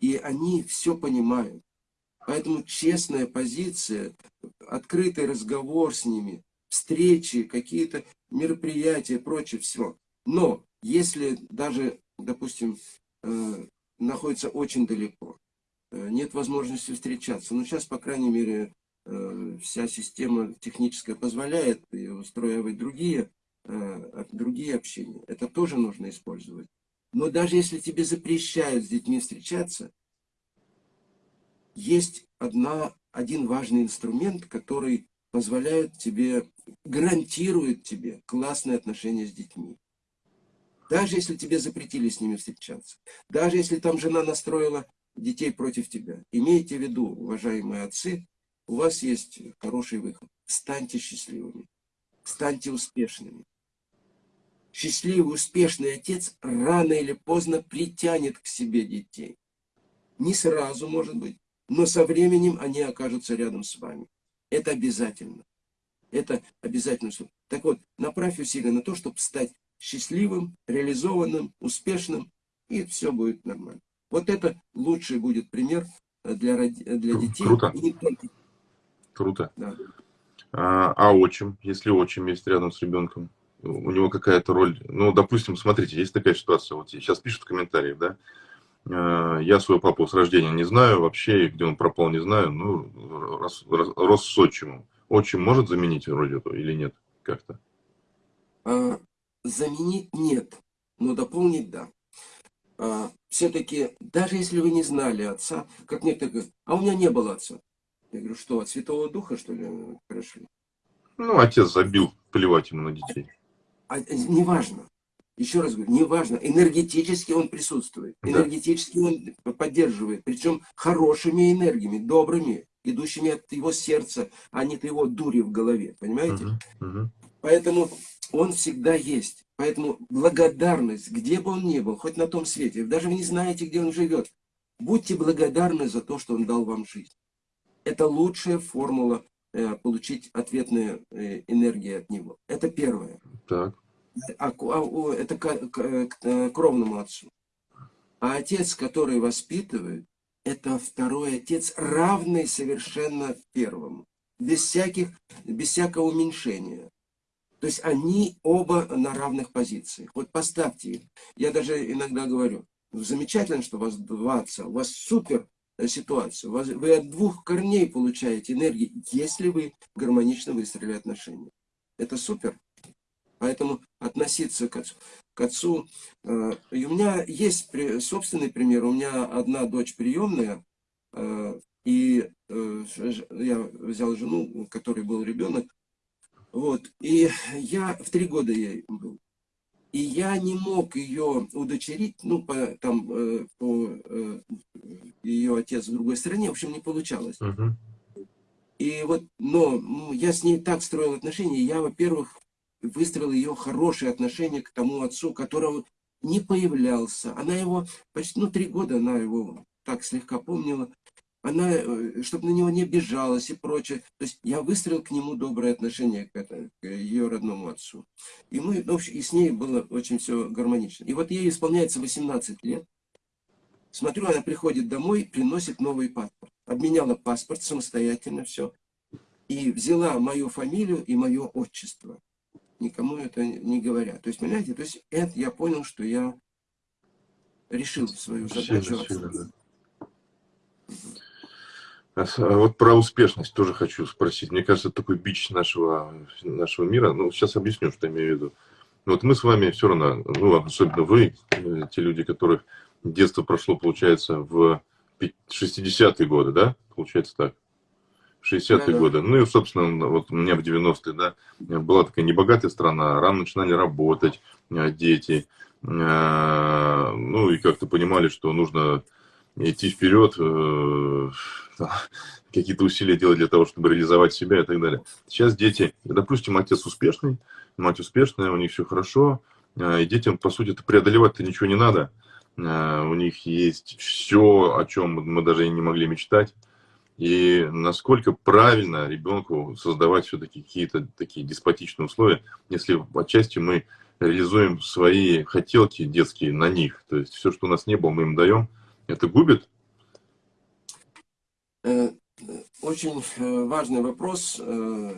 И они все понимают. Поэтому честная позиция, открытый разговор с ними, встречи, какие-то мероприятия, прочее, все. Но если даже, допустим, э, находится очень далеко, э, нет возможности встречаться, но сейчас, по крайней мере, э, вся система техническая позволяет устраивать другие, другие общения. Это тоже нужно использовать. Но даже если тебе запрещают с детьми встречаться, есть одна, один важный инструмент, который позволяет тебе, гарантирует тебе классные отношения с детьми. Даже если тебе запретили с ними встречаться, даже если там жена настроила детей против тебя, имейте в виду, уважаемые отцы, у вас есть хороший выход. Станьте счастливыми, станьте успешными. Счастливый, успешный отец рано или поздно притянет к себе детей. Не сразу, может быть, но со временем они окажутся рядом с вами. Это обязательно. Это обязательно. Так вот, направь усилия на то, чтобы стать счастливым, реализованным, успешным, и все будет нормально. Вот это лучший будет пример для, для детей. Круто. И не только. Круто. Да. А, а отчим, если отчим есть рядом с ребенком, у него какая-то роль, ну, допустим, смотрите, есть такая ситуация, вот сейчас пишут в комментариях, да, я своего папу с рождения не знаю вообще, где он пропал, не знаю, ну, рос, рос, рос с отчимом. Отчим может заменить вроде этого или нет как-то? А, Заменить нет, но дополнить да. А, Все-таки, даже если вы не знали отца, как некоторые говорят, а у меня не было отца. Я говорю, что, от Святого Духа, что ли, пришли? Ну, отец забил, плевать ему на детей. А, неважно. Еще раз говорю, неважно, энергетически он присутствует, энергетически он поддерживает, причем хорошими энергиями, добрыми, идущими от его сердца, а не от его дури в голове, понимаете? Uh -huh. Uh -huh. Поэтому он всегда есть. Поэтому благодарность, где бы он ни был, хоть на том свете, даже вы не знаете, где он живет, будьте благодарны за то, что он дал вам жизнь. Это лучшая формула э, получить ответные э, энергии от него. Это первое. Так. А, а, это к, к, к кровному отцу. А отец, который воспитывает, это второй отец, равный совершенно первому. Без, всяких, без всякого уменьшения. То есть они оба на равных позициях. Вот поставьте их. Я даже иногда говорю, замечательно, что у вас два отца, у вас супер э, ситуация. Вы от двух корней получаете энергии, если вы гармонично выстроили отношения. Это супер. Поэтому относиться к отцу. К отцу. Э, и у меня есть собственный пример. У меня одна дочь приемная, э, и я взял жену, у которой был ребенок, вот. И я в три года я был. И я не мог ее удочерить, ну, по, там, э, по э, ее отец в другой стране, в общем, не получалось. Uh -huh. И вот, но я с ней так строил отношения, я, во-первых, выстроил ее хорошие отношения к тому отцу, которого не появлялся. Она его, почти, ну, три года она его так слегка помнила она, э, чтобы на него не обижалась и прочее. То есть я выстроил к нему доброе отношение, к, это, к ее родному отцу. И, мы, в общем, и с ней было очень все гармонично. И вот ей исполняется 18 лет. Смотрю, она приходит домой, приносит новый паспорт. обменяла паспорт самостоятельно все, и взяла мою фамилию и мое отчество, никому это не говоря. То есть, понимаете, то есть это я понял, что я решил свою задачу. Сильно, да. А, а вот про успешность тоже хочу спросить. Мне кажется, это такой бич нашего, нашего мира. Ну, сейчас объясню, что я имею в виду. Вот мы с вами все равно, ну, особенно вы, э, те люди, которых детство прошло, получается, в 60-е годы, да? Получается так. 60-е да, годы. Ну и, собственно, вот у меня в 90-е, да, была такая небогатая страна, рано начинали работать э, дети, э, ну и как-то понимали, что нужно идти вперед, какие-то усилия делать для того, чтобы реализовать себя и так далее. Сейчас дети, допустим, отец успешный, мать успешная, у них все хорошо, и детям, по сути, преодолевать-то ничего не надо. У них есть все, о чем мы даже и не могли мечтать. И насколько правильно ребенку создавать все-таки какие-то такие деспотичные условия, если отчасти мы реализуем свои хотелки детские на них. То есть все, что у нас не было, мы им даем. Это губит Э, очень э, важный вопрос. Э,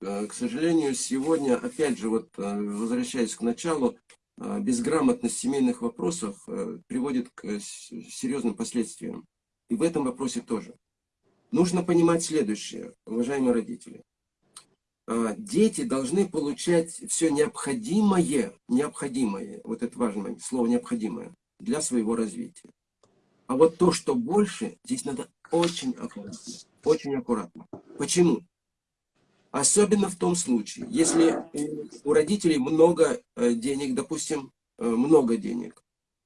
к сожалению, сегодня, опять же, вот возвращаясь к началу, безграмотность семейных вопросов приводит к серьезным последствиям. И в этом вопросе тоже. Нужно понимать следующее, уважаемые родители. Дети должны получать все необходимое, необходимое, вот это важное слово необходимое, для своего развития. А вот то, что больше, здесь надо очень аккуратно. Очень аккуратно. Почему? Особенно в том случае, если у родителей много э, денег, допустим, э, много денег.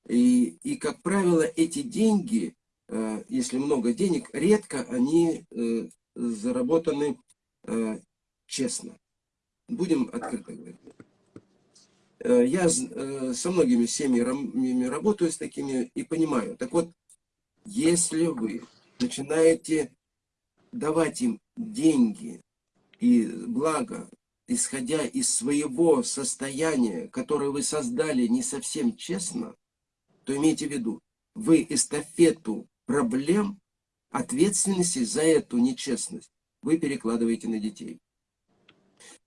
И, и как правило, эти деньги, если много денег, редко они заработаны честно. Будем открыто говорить. Я со многими семьями работаю с такими и понимаю. Так вот, если вы начинаете давать им деньги и благо, исходя из своего состояния, которое вы создали не совсем честно, то имейте в виду, вы эстафету проблем, ответственности за эту нечестность вы перекладываете на детей.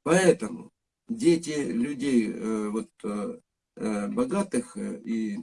Поэтому дети людей э, вот, э, э, богатых и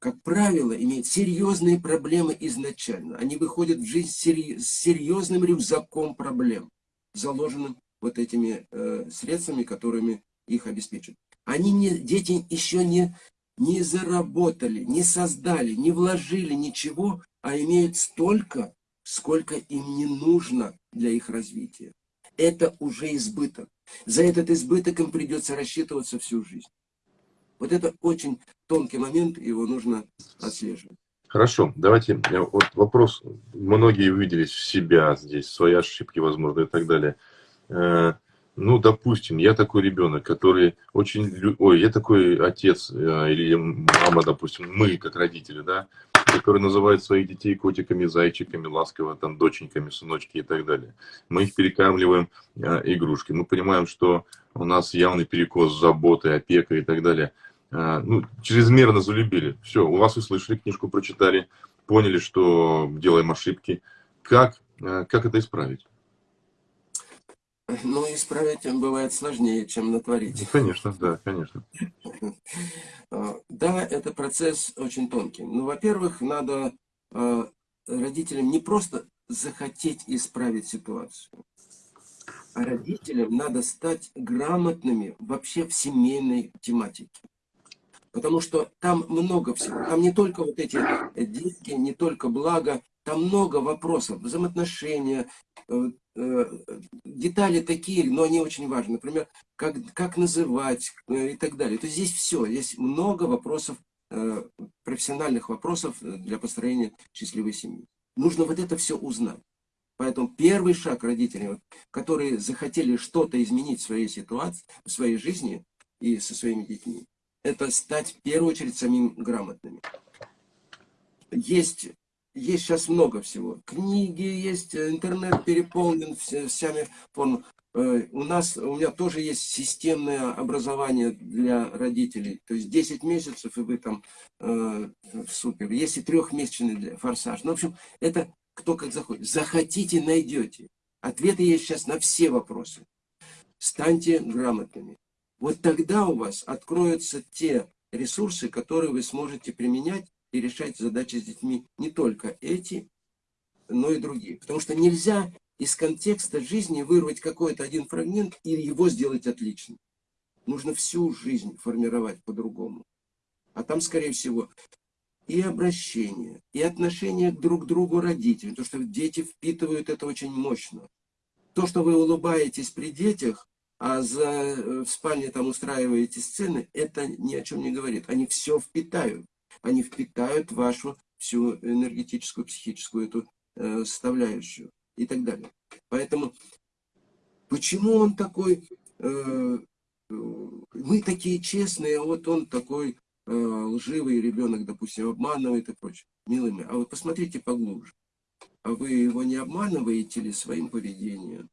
как правило, имеют серьезные проблемы изначально. Они выходят в жизнь с серьезным рюкзаком проблем, заложенным вот этими средствами, которыми их обеспечат. Они не, дети еще не, не заработали, не создали, не вложили ничего, а имеют столько, сколько им не нужно для их развития. Это уже избыток. За этот избыток им придется рассчитываться всю жизнь. Вот это очень тонкий момент, его нужно отслеживать. Хорошо, давайте, вот вопрос, многие увиделись в себя здесь, свои ошибки, возможно, и так далее. Э, ну, допустим, я такой ребенок, который очень... Ой, я такой отец э, или мама, допустим, мы, как родители, да, которые называют своих детей котиками, зайчиками, ласково, там, доченьками, сыночки и так далее. Мы их перекармливаем э, игрушки. Мы понимаем, что у нас явный перекос заботы, опека и так далее – а, ну, чрезмерно залюбили. Все, у вас услышали, книжку прочитали, поняли, что делаем ошибки. Как, а, как это исправить? Ну, исправить бывает сложнее, чем натворить. Ну, конечно, да, конечно. Да, это процесс очень тонкий. Ну, во-первых, надо родителям не просто захотеть исправить ситуацию, а родителям надо стать грамотными вообще в семейной тематике. Потому что там много всего. Там не только вот эти деньги, не только благо, там много вопросов, взаимоотношения, э, э, детали такие, но они очень важны. Например, как, как называть э, и так далее. То есть здесь все, здесь много вопросов, профессиональных вопросов для построения счастливой семьи. Нужно вот это все узнать. Поэтому первый шаг родителей, которые захотели что-то изменить в своей ситуации, в своей жизни и со своими детьми, это стать в первую очередь самим грамотными. Есть, есть сейчас много всего. Книги есть, интернет переполнен всеми формами. э, у нас, у меня тоже есть системное образование для родителей. То есть 10 месяцев, и вы там э, супер. Есть и трехмесячный для форсаж. Ну, в общем, это кто как заходит. Захотите, найдете. Ответы есть сейчас на все вопросы. Станьте грамотными. Вот тогда у вас откроются те ресурсы, которые вы сможете применять и решать задачи с детьми. Не только эти, но и другие. Потому что нельзя из контекста жизни вырвать какой-то один фрагмент и его сделать отличным. Нужно всю жизнь формировать по-другому. А там, скорее всего, и обращение, и отношение друг к другу родителей. То, что дети впитывают это очень мощно. То, что вы улыбаетесь при детях, а за, э, в спальне там устраиваете сцены, это ни о чем не говорит. Они все впитают. Они впитают вашу всю энергетическую, психическую эту э, составляющую и так далее. Поэтому, почему он такой, э, мы такие честные, а вот он такой э, лживый ребенок, допустим, обманывает и прочее. Милый мой, а вы посмотрите поглубже. А вы его не обманываете ли своим поведением?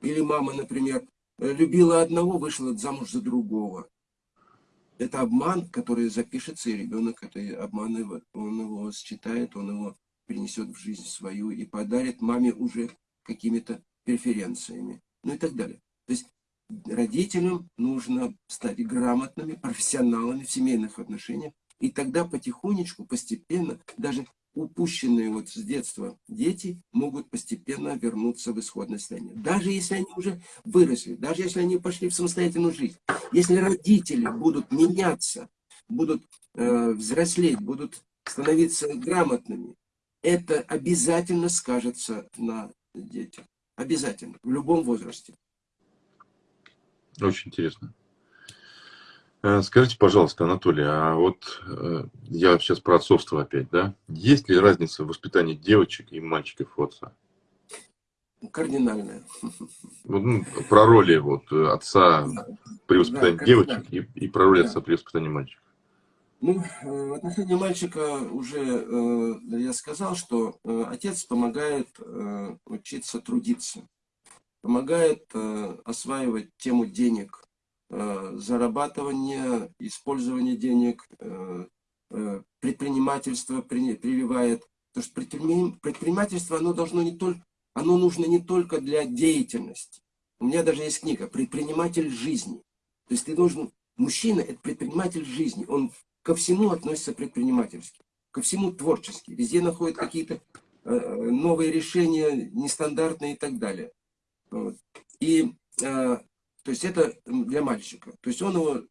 Или мама, например, любила одного, вышла замуж за другого. Это обман, который запишется, и ребенок это обман, он его считает, он его принесет в жизнь свою и подарит маме уже какими-то преференциями, ну и так далее. То есть родителям нужно стать грамотными, профессионалами в семейных отношениях, и тогда потихонечку, постепенно, даже упущенные вот с детства дети могут постепенно вернуться в исходное состояние. Даже если они уже выросли, даже если они пошли в самостоятельную жизнь. Если родители будут меняться, будут э, взрослеть, будут становиться грамотными, это обязательно скажется на детях. Обязательно, в любом возрасте. Очень интересно. Э, скажите, пожалуйста, Анатолий, а вот э, я сейчас про отцовство опять, да? Есть ли разница в воспитании девочек и мальчиков у отца? Кардинальная. Ну, про роли вот, отца при воспитании да, девочек и, и про роли да. отца при воспитании мальчиков. Ну, э, в отношении мальчика уже я сказал, что отец помогает учиться трудиться, помогает осваивать тему денег, Э, зарабатывание, использование денег, э, э, предпринимательство прививает. Потому что предпринимательство, оно должно не только, оно нужно не только для деятельности. У меня даже есть книга «Предприниматель жизни». То есть ты должен, мужчина – это предприниматель жизни. Он ко всему относится предпринимательски, ко всему творчески. Везде находит какие-то новые решения, нестандартные и так далее. И то есть это для мальчика. То есть он его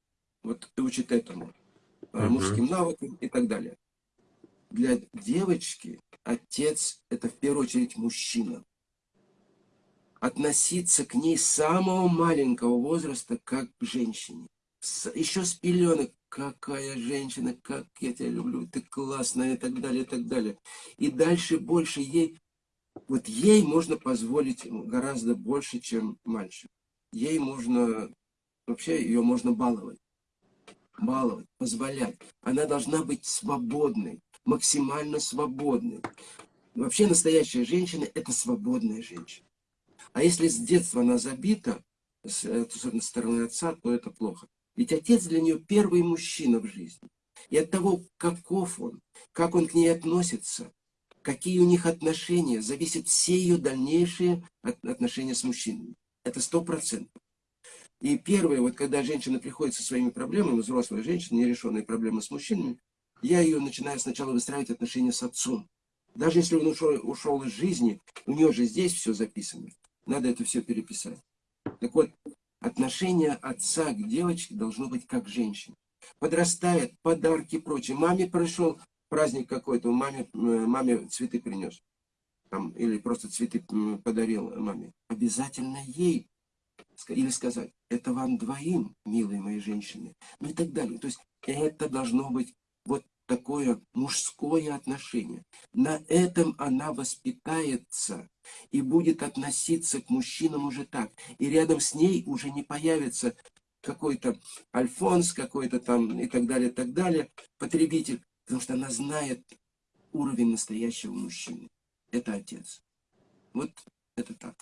вот, учит этому, uh мужским навыкам и так далее. Для девочки отец это в первую очередь мужчина. Относиться к ней с самого маленького возраста как к женщине. С, еще с пеленок, какая женщина, как я тебя люблю, ты классная и так далее, и так далее. И дальше больше ей, вот ей можно позволить гораздо больше, чем мальчику ей можно, вообще ее можно баловать. Баловать, позволять. Она должна быть свободной, максимально свободной. Вообще настоящая женщина – это свободная женщина. А если с детства она забита, с, с стороны отца, то это плохо. Ведь отец для нее первый мужчина в жизни. И от того, каков он, как он к ней относится, какие у них отношения, зависят все ее дальнейшие отношения с мужчинами. Это сто процентов. И первое, вот когда женщина приходит со своими проблемами, взрослая женщина, нерешенные проблемы с мужчинами, я ее начинаю сначала выстраивать отношения с отцом. Даже если он ушел, ушел из жизни, у нее же здесь все записано. Надо это все переписать. Так вот, отношение отца к девочке должно быть как женщине. Подрастает, подарки и прочее. Маме пришел праздник какой-то, маме, э, маме цветы принес там, или просто цветы подарил маме, обязательно ей или сказать, это вам двоим, милые мои женщины, ну и так далее. То есть это должно быть вот такое мужское отношение. На этом она воспитается и будет относиться к мужчинам уже так. И рядом с ней уже не появится какой-то Альфонс, какой-то там и так далее, и так далее, потребитель, потому что она знает уровень настоящего мужчины это отец. Вот это так.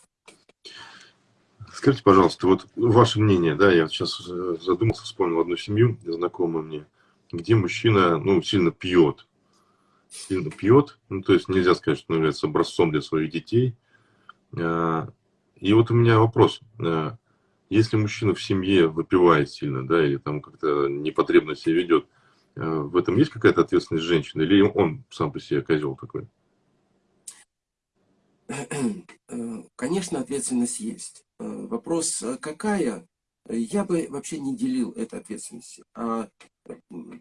Скажите, пожалуйста, вот ваше мнение, да, я сейчас задумался, вспомнил одну семью, знакомую мне, где мужчина, ну, сильно пьет, сильно пьет, ну, то есть нельзя сказать, что он является образцом для своих детей. А, и вот у меня вопрос, а, если мужчина в семье выпивает сильно, да, или там как-то непотребно себя ведет, а, в этом есть какая-то ответственность женщины, или он сам по себе козел такой? Конечно, ответственность есть. Вопрос, какая, я бы вообще не делил этой ответственности. А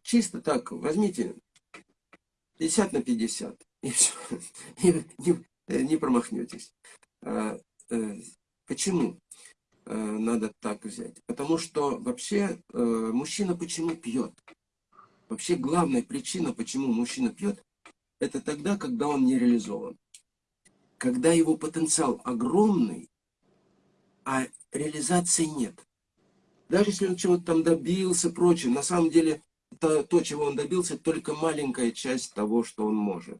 чисто так, возьмите 50 на 50, и все, не, не, не промахнетесь. А, э, почему э, надо так взять? Потому что вообще э, мужчина почему пьет? Вообще главная причина, почему мужчина пьет, это тогда, когда он не реализован. Когда его потенциал огромный, а реализации нет. Даже если он чего-то там добился, прочее, на самом деле то, то, чего он добился, только маленькая часть того, что он может.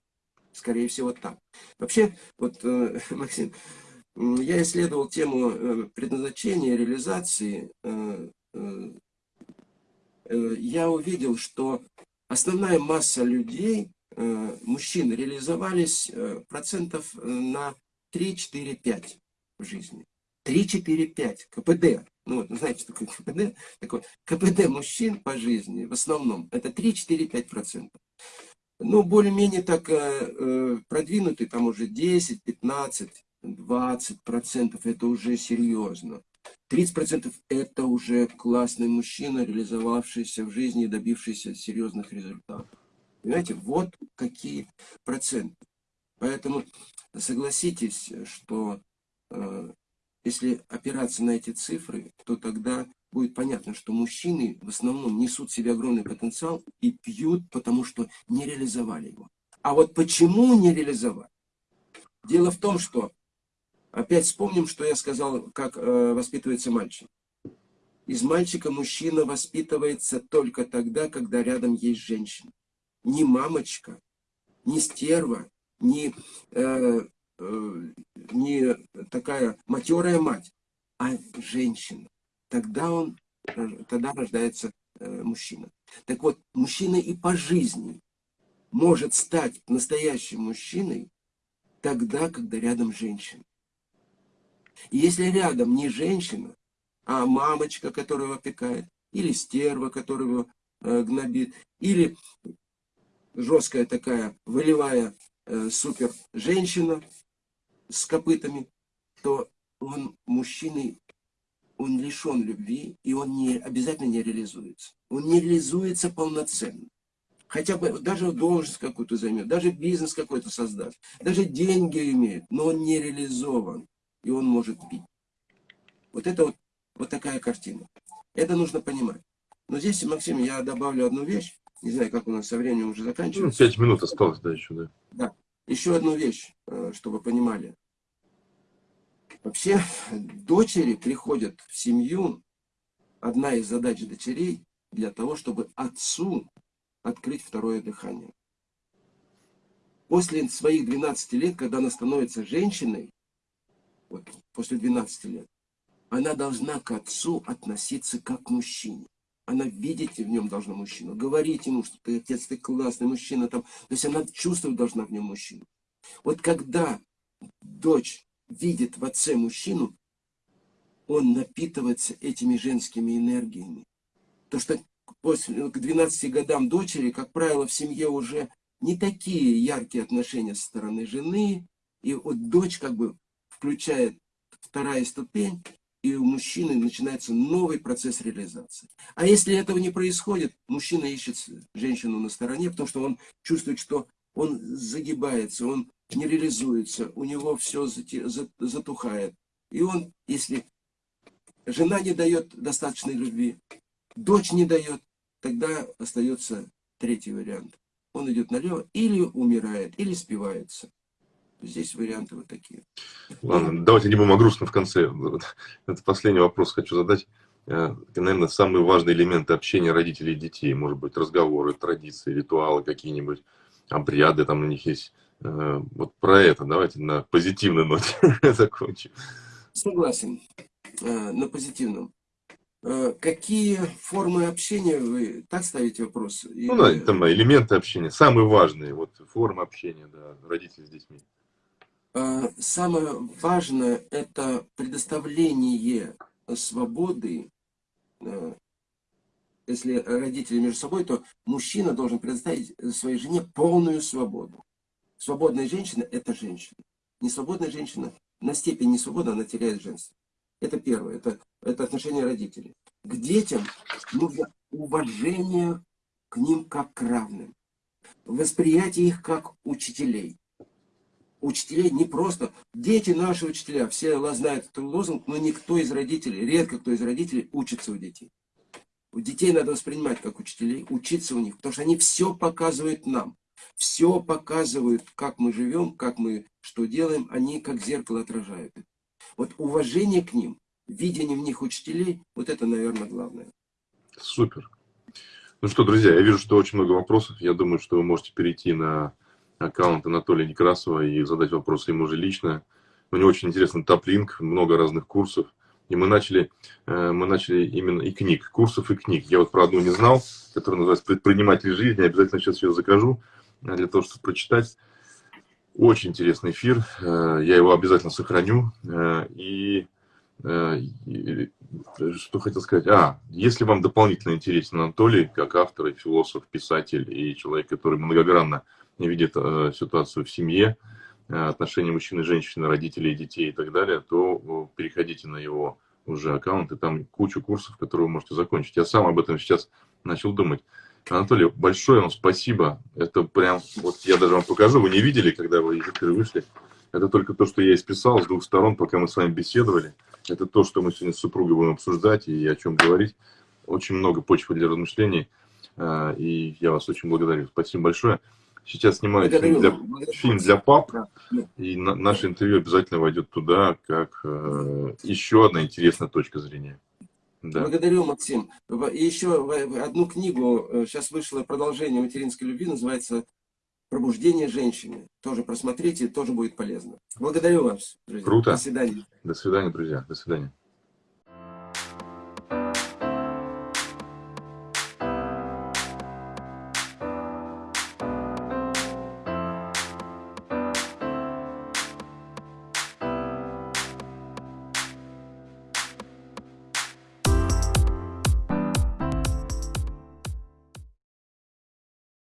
Скорее всего, так. Вообще, вот, э, Максим, я исследовал тему э, предназначения, реализации. Э, э, я увидел, что основная масса людей, мужчин, реализовались э, процентов э, на 3-4-5 в жизни. 3-4-5 КПД. Ну, знаете, что такое КПД? Такое, КПД мужчин по жизни в основном это 3-4-5%. Ну, более-менее так э, э, продвинутый, там уже 10, 15, 20 процентов, это уже серьезно. 30 процентов это уже классный мужчина, реализовавшийся в жизни и добившийся серьезных результатов. Понимаете, вот какие проценты. Поэтому согласитесь, что э, если опираться на эти цифры, то тогда будет понятно, что мужчины в основном несут в себе огромный потенциал и пьют, потому что не реализовали его. А вот почему не реализовали? Дело в том, что, опять вспомним, что я сказал, как э, воспитывается мальчик. Из мальчика мужчина воспитывается только тогда, когда рядом есть женщина. Не мамочка, не стерва, не э, Э, не такая матерая мать, а женщина. Тогда, он, тогда рождается э, мужчина. Так вот, мужчина и по жизни может стать настоящим мужчиной тогда, когда рядом женщина. И если рядом не женщина, а мамочка, которая его опекает, или стерва, которая его э, гнобит, или жесткая такая волевая э, супер женщина, с копытами, то он мужчиной, он лишен любви, и он не, обязательно не реализуется. Он не реализуется полноценно. Хотя бы даже должность какую-то займет, даже бизнес какой-то создаст, даже деньги имеет, но он не реализован, и он может пить. Вот это вот, вот такая картина. Это нужно понимать. Но здесь, Максим, я добавлю одну вещь. Не знаю, как у нас со временем уже заканчивается. Ну, пять минут осталось, да, еще, да. Да. Еще одну вещь, э, чтобы понимали. Вообще, дочери приходят в семью, одна из задач дочерей, для того, чтобы отцу открыть второе дыхание. После своих 12 лет, когда она становится женщиной, вот, после 12 лет, она должна к отцу относиться как к мужчине. Она видеть в нем должна мужчину, говорить ему, что ты отец, ты классный мужчина. Там. То есть она чувствовать должна в нем мужчину. Вот когда дочь видит в отце мужчину, он напитывается этими женскими энергиями. То, что после, к 12 годам дочери, как правило, в семье уже не такие яркие отношения со стороны жены, и вот дочь как бы включает вторая ступень, и у мужчины начинается новый процесс реализации. А если этого не происходит, мужчина ищет женщину на стороне, потому что он чувствует, что он загибается, он не реализуется, у него все затухает. И он, если жена не дает достаточной любви, дочь не дает, тогда остается третий вариант. Он идет налево, или умирает, или спивается. Здесь варианты вот такие. Ладно, давайте не будем о грустном в конце. Это последний вопрос хочу задать. Это, наверное, самые важные элементы общения родителей и детей. Может быть, разговоры, традиции, ритуалы какие-нибудь, обряды там у них есть. Э, вот про это давайте на позитивной ноте закончим. Согласен. э, на позитивном. Э, какие формы общения вы так ставите вопрос? Ну да, там элементы общения, самые важные, вот формы общения, да, родители с детьми. Э, самое важное это предоставление свободы. Э, если родители между собой, то мужчина должен предоставить своей жене полную свободу. Свободная женщина – это женщина. Несвободная женщина на степень несвободы она теряет женство. Это первое, это, это отношение родителей. К детям нужно уважение к ним как к равным. Восприятие их как учителей. Учителей не просто... Дети наши учителя, все знают этот лозунг, но никто из родителей, редко кто из родителей учится у детей. У детей надо воспринимать как учителей, учиться у них, потому что они все показывают нам. Все показывают, как мы живем, как мы что делаем, они как зеркало отражают. Вот уважение к ним, видение в них учителей, вот это, наверное, главное. Супер. Ну что, друзья, я вижу, что очень много вопросов. Я думаю, что вы можете перейти на аккаунт Анатолия Некрасова и задать вопрос ему же лично. У него очень интересный топ-линк, много разных курсов. И мы начали, э, мы начали именно и книг, курсов и книг. Я вот про одну не знал, которая называется «Предприниматель жизни». Обязательно сейчас ее закажу э, для того, чтобы прочитать. Очень интересный эфир, э, я его обязательно сохраню. И, и что хотел сказать? А, если вам дополнительно интересен Анатолий, как автор и философ, писатель и человек, который многогранно видит ситуацию в семье, отношения мужчины женщины, родителей, детей и так далее, то переходите на его уже аккаунт, и там кучу курсов, которые вы можете закончить. Я сам об этом сейчас начал думать. Анатолий, большое вам спасибо. Это прям, вот я даже вам покажу, вы не видели, когда вы из эфира вышли. Это только то, что я исписал с двух сторон, пока мы с вами беседовали. Это то, что мы сегодня с супругой будем обсуждать и о чем говорить. Очень много почвы для размышлений. А, и я вас очень благодарю. Спасибо большое. Сейчас снимаю фильм для, фильм для пап, и на, наше интервью обязательно войдет туда, как э, еще одна интересная точка зрения. Да. Благодарю, Максим. И еще одну книгу, сейчас э, вышло продолжение материнской любви, называется «Пробуждение женщины». Тоже просмотрите, тоже будет полезно. Благодарю вас, друзья. Круто. До свидания. До свидания, друзья. До свидания.